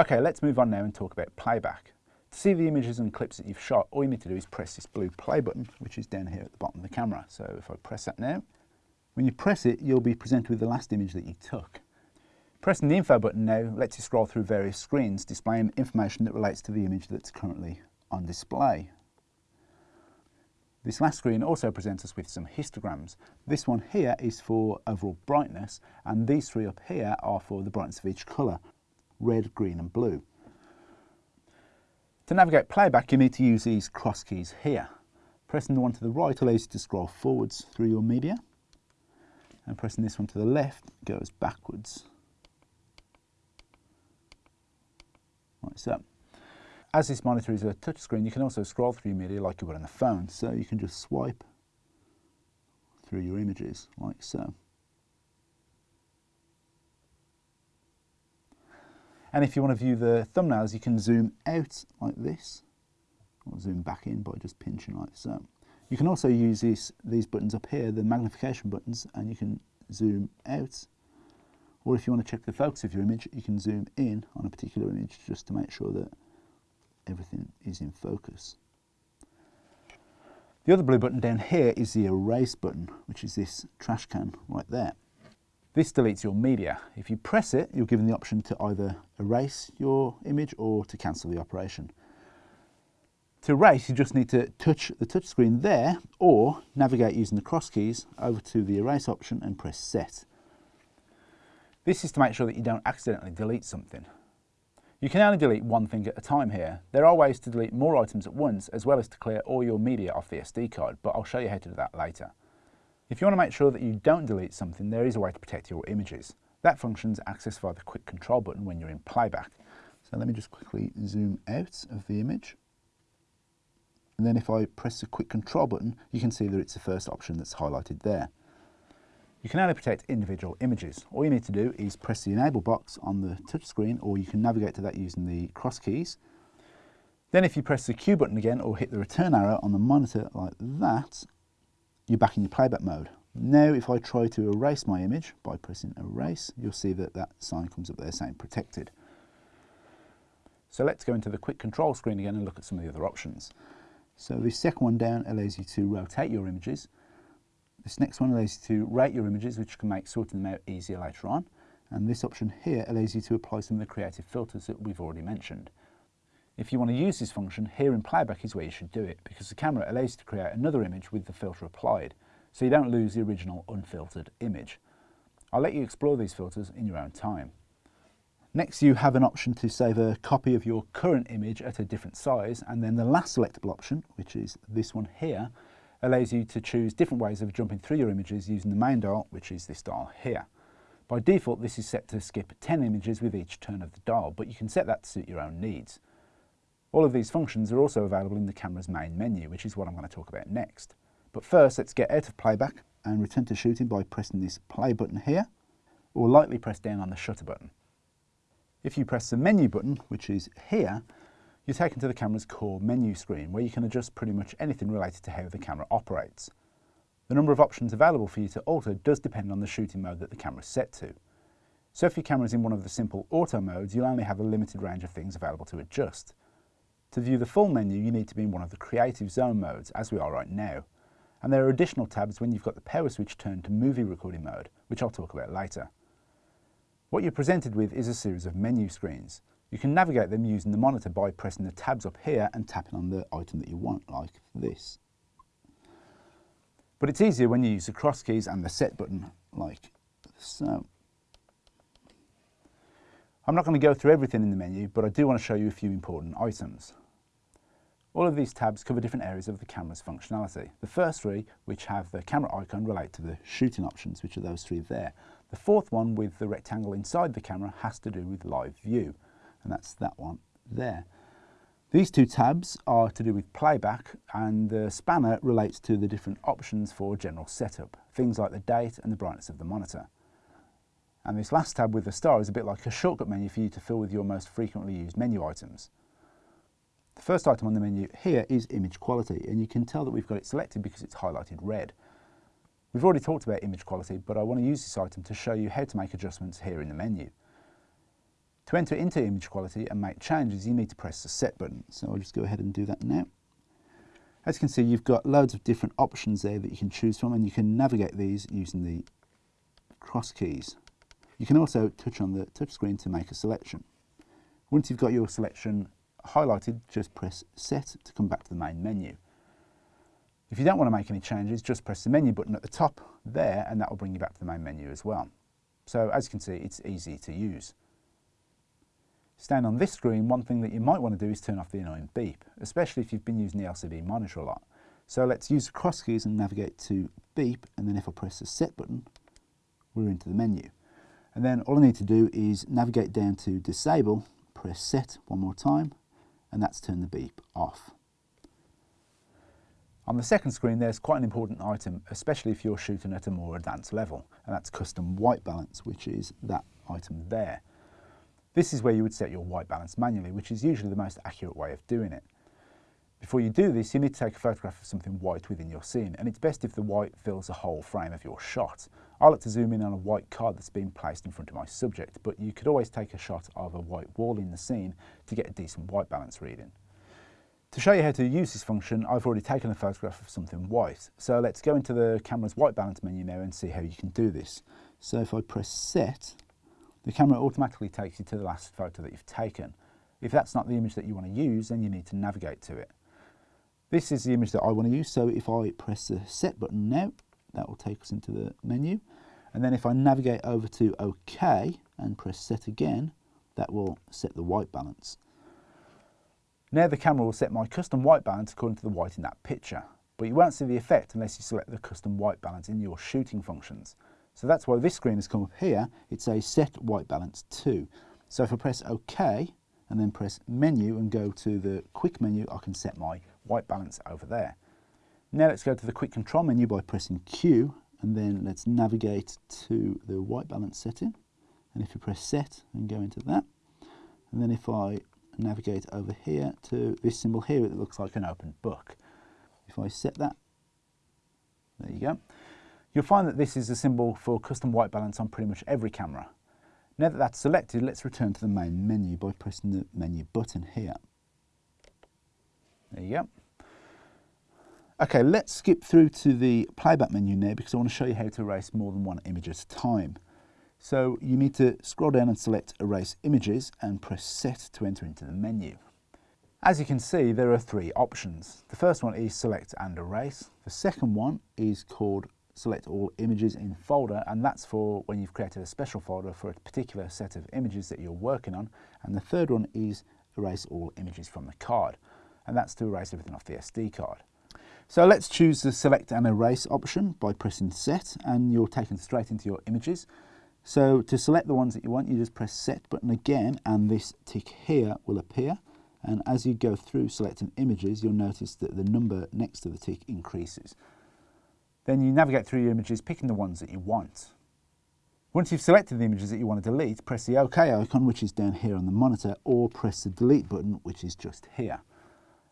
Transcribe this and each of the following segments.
Okay, let's move on now and talk about playback. To see the images and clips that you've shot, all you need to do is press this blue play button, which is down here at the bottom of the camera. So if I press that now, when you press it, you'll be presented with the last image that you took. Pressing the info button now lets you scroll through various screens displaying information that relates to the image that's currently on display. This last screen also presents us with some histograms. This one here is for overall brightness and these three up here are for the brightness of each colour, red, green and blue. To navigate playback, you need to use these cross keys here. Pressing the one to the right allows you to scroll forwards through your media, and pressing this one to the left goes backwards. Like so. As this monitor is a touchscreen, you can also scroll through your media like you would on a phone, so you can just swipe through your images like so. And if you want to view the thumbnails, you can zoom out like this, or zoom back in by just pinching like so. You can also use these, these buttons up here, the magnification buttons, and you can zoom out. Or if you want to check the focus of your image, you can zoom in on a particular image just to make sure that everything is in focus. The other blue button down here is the erase button, which is this trash can right there. This deletes your media. If you press it, you're given the option to either erase your image or to cancel the operation. To erase, you just need to touch the touchscreen there or navigate using the cross keys over to the erase option and press set. This is to make sure that you don't accidentally delete something. You can only delete one thing at a time here. There are ways to delete more items at once as well as to clear all your media off the SD card, but I'll show you how to do that later. If you want to make sure that you don't delete something, there is a way to protect your images. That function is accessed via the quick control button when you're in playback. So let me just quickly zoom out of the image. And then if I press the quick control button, you can see that it's the first option that's highlighted there. You can only protect individual images. All you need to do is press the enable box on the touch screen or you can navigate to that using the cross keys. Then if you press the Q button again or hit the return arrow on the monitor like that, you're back in your playback mode. Now if I try to erase my image by pressing erase, you'll see that that sign comes up there saying protected. So let's go into the quick control screen again and look at some of the other options. So the second one down allows you to rotate your images. This next one allows you to rate your images, which can make sorting them out easier later on. And this option here allows you to apply some of the creative filters that we've already mentioned. If you want to use this function, here in playback is where you should do it, because the camera allows you to create another image with the filter applied, so you don't lose the original unfiltered image. I'll let you explore these filters in your own time. Next you have an option to save a copy of your current image at a different size, and then the last selectable option, which is this one here, allows you to choose different ways of jumping through your images using the main dial, which is this dial here. By default, this is set to skip 10 images with each turn of the dial, but you can set that to suit your own needs. All of these functions are also available in the camera's main menu, which is what I'm going to talk about next. But first, let's get out of playback and return to shooting by pressing this play button here, or lightly press down on the shutter button. If you press the menu button, which is here, you're taken to the camera's core menu screen, where you can adjust pretty much anything related to how the camera operates. The number of options available for you to alter does depend on the shooting mode that the camera is set to. So if your camera is in one of the simple auto modes, you'll only have a limited range of things available to adjust. To view the full menu, you need to be in one of the creative zone modes, as we are right now. And there are additional tabs when you've got the power switch turned to movie recording mode, which I'll talk about later. What you're presented with is a series of menu screens. You can navigate them using the monitor by pressing the tabs up here and tapping on the item that you want, like this. But it's easier when you use the cross keys and the set button, like so. I'm not going to go through everything in the menu, but I do want to show you a few important items. All of these tabs cover different areas of the camera's functionality. The first three, which have the camera icon, relate to the shooting options, which are those three there. The fourth one, with the rectangle inside the camera, has to do with live view, and that's that one there. These two tabs are to do with playback, and the spanner relates to the different options for general setup, things like the date and the brightness of the monitor. And this last tab with the star is a bit like a shortcut menu for you to fill with your most frequently used menu items. The first item on the menu here is image quality, and you can tell that we've got it selected because it's highlighted red. We've already talked about image quality, but I want to use this item to show you how to make adjustments here in the menu. To enter into image quality and make changes, you need to press the set button. So I'll just go ahead and do that now. As you can see, you've got loads of different options there that you can choose from and you can navigate these using the cross keys. You can also touch on the touchscreen to make a selection. Once you've got your selection highlighted, just press set to come back to the main menu. If you don't want to make any changes, just press the menu button at the top there and that will bring you back to the main menu as well. So as you can see, it's easy to use. Staying on this screen, one thing that you might want to do is turn off the annoying beep, especially if you've been using the LCD monitor a lot. So let's use the cross keys and navigate to beep, and then if I press the set button, we're into the menu. And then all I need to do is navigate down to disable, press set one more time, and that's turned the beep off. On the second screen, there's quite an important item, especially if you're shooting at a more advanced level, and that's custom white balance, which is that item there. This is where you would set your white balance manually, which is usually the most accurate way of doing it. Before you do this, you need to take a photograph of something white within your scene, and it's best if the white fills the whole frame of your shot. I like to zoom in on a white card that's been placed in front of my subject, but you could always take a shot of a white wall in the scene to get a decent white balance reading. To show you how to use this function, I've already taken a photograph of something white. So let's go into the camera's white balance menu now and see how you can do this. So if I press set, the camera automatically takes you to the last photo that you've taken. If that's not the image that you want to use, then you need to navigate to it. This is the image that I want to use, so if I press the set button now, that will take us into the menu. And then if I navigate over to OK and press set again, that will set the white balance. Now the camera will set my custom white balance according to the white in that picture, but you won't see the effect unless you select the custom white balance in your shooting functions. So that's why this screen has come up here. It's a set white balance to. So if I press OK and then press menu and go to the quick menu, I can set my white balance over there. Now let's go to the quick control menu by pressing Q and then let's navigate to the white balance setting. And if you press set and go into that, and then if I navigate over here to this symbol here it looks like an open book. If I set that, there you go. You'll find that this is a symbol for custom white balance on pretty much every camera. Now that that's selected, let's return to the main menu by pressing the menu button here. There you go. Okay, let's skip through to the playback menu now because I want to show you how to erase more than one image at a time. So you need to scroll down and select Erase Images and press Set to enter into the menu. As you can see, there are three options. The first one is Select and Erase. The second one is called Select All Images in Folder, and that's for when you've created a special folder for a particular set of images that you're working on. And the third one is Erase All Images from the card, and that's to erase everything off the SD card. So let's choose the Select and Erase option by pressing Set, and you're taken straight into your images. So to select the ones that you want, you just press set button again and this tick here will appear. And as you go through selecting images, you'll notice that the number next to the tick increases. Then you navigate through your images, picking the ones that you want. Once you've selected the images that you want to delete, press the OK icon, which is down here on the monitor, or press the delete button, which is just here.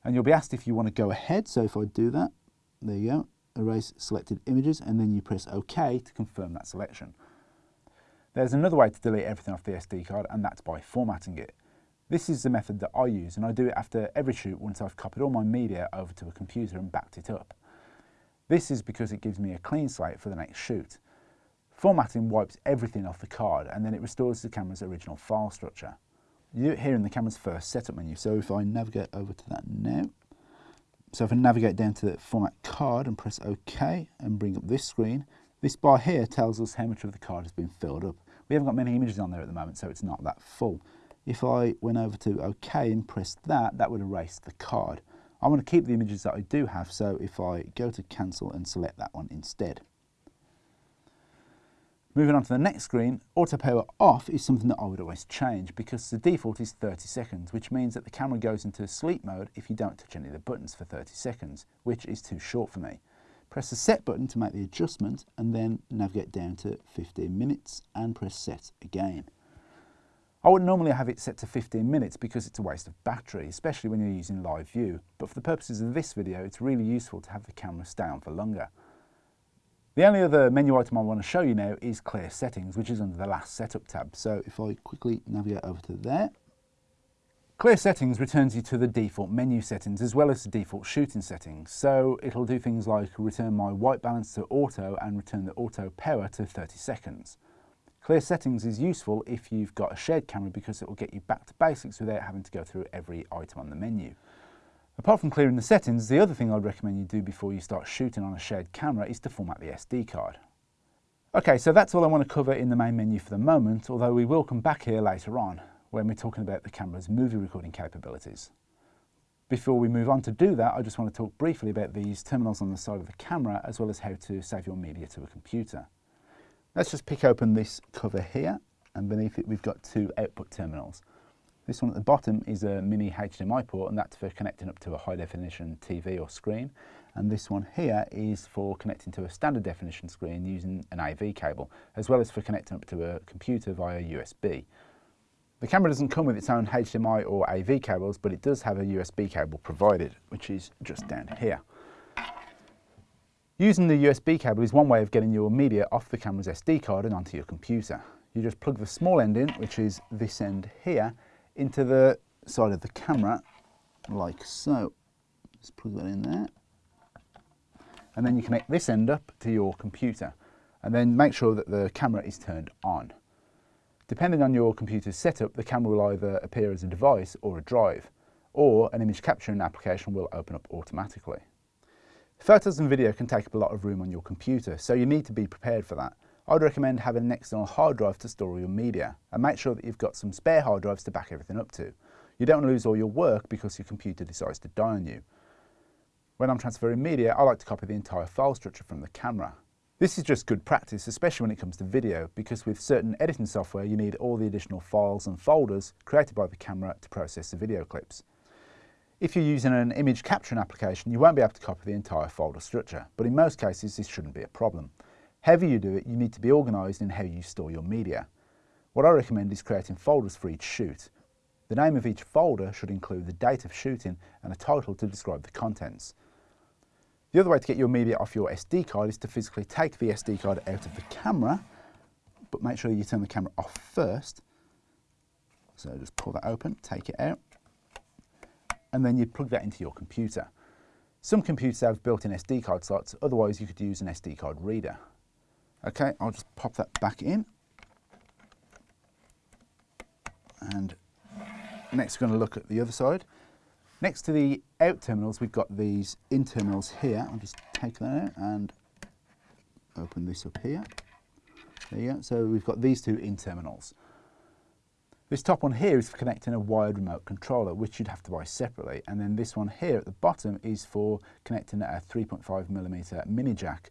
And you'll be asked if you want to go ahead. So if I do that, there you go, erase selected images, and then you press OK to confirm that selection. There's another way to delete everything off the SD card and that's by formatting it. This is the method that I use and I do it after every shoot once I've copied all my media over to a computer and backed it up. This is because it gives me a clean slate for the next shoot. Formatting wipes everything off the card and then it restores the camera's original file structure. You do it here in the camera's first setup menu, so if I navigate over to that now, so if I navigate down to the format card and press OK and bring up this screen, this bar here tells us how much of the card has been filled up. We haven't got many images on there at the moment, so it's not that full. If I went over to OK and pressed that, that would erase the card. I want to keep the images that I do have, so if I go to cancel and select that one instead. Moving on to the next screen, auto power off is something that I would always change because the default is 30 seconds, which means that the camera goes into sleep mode if you don't touch any of the buttons for 30 seconds, which is too short for me. Press the set button to make the adjustment and then navigate down to 15 minutes and press set again. I would normally have it set to 15 minutes because it's a waste of battery, especially when you're using live view, but for the purposes of this video it's really useful to have the camera stay on for longer. The only other menu item I want to show you now is clear settings, which is under the last setup tab. So if I quickly navigate over to there, Clear settings returns you to the default menu settings as well as the default shooting settings. So it'll do things like return my white balance to auto and return the auto power to 30 seconds. Clear settings is useful if you've got a shared camera because it will get you back to basics without having to go through every item on the menu. Apart from clearing the settings, the other thing I'd recommend you do before you start shooting on a shared camera is to format the SD card. Okay, so that's all I want to cover in the main menu for the moment, although we will come back here later on when we're talking about the camera's movie recording capabilities. Before we move on to do that, I just want to talk briefly about these terminals on the side of the camera, as well as how to save your media to a computer. Let's just pick open this cover here, and beneath it we've got two output terminals. This one at the bottom is a mini HDMI port, and that's for connecting up to a high definition TV or screen. And this one here is for connecting to a standard definition screen using an AV cable, as well as for connecting up to a computer via USB. The camera doesn't come with its own HDMI or AV cables, but it does have a USB cable provided, which is just down here. Using the USB cable is one way of getting your media off the camera's SD card and onto your computer. You just plug the small end in, which is this end here, into the side of the camera, like so. Just plug that in there. And then you connect this end up to your computer. And then make sure that the camera is turned on. Depending on your computer's setup, the camera will either appear as a device or a drive, or an image capturing application will open up automatically. Photos and video can take up a lot of room on your computer, so you need to be prepared for that. I'd recommend having an external hard drive to store your media, and make sure that you've got some spare hard drives to back everything up to. You don't want to lose all your work because your computer decides to die on you. When I'm transferring media, I like to copy the entire file structure from the camera. This is just good practice, especially when it comes to video, because with certain editing software you need all the additional files and folders created by the camera to process the video clips. If you're using an image capturing application, you won't be able to copy the entire folder structure, but in most cases this shouldn't be a problem. However you do it, you need to be organised in how you store your media. What I recommend is creating folders for each shoot. The name of each folder should include the date of shooting and a title to describe the contents. The other way to get your media off your SD card is to physically take the SD card out of the camera, but make sure you turn the camera off first. So just pull that open, take it out, and then you plug that into your computer. Some computers have built-in SD card slots, otherwise you could use an SD card reader. Okay, I'll just pop that back in. And next we're going to look at the other side. Next to the out terminals, we've got these in terminals here. I'll just take that out and open this up here. There you go. So we've got these two in terminals. This top one here is for connecting a wired remote controller, which you'd have to buy separately. And then this one here at the bottom is for connecting a 3.5 millimeter mini jack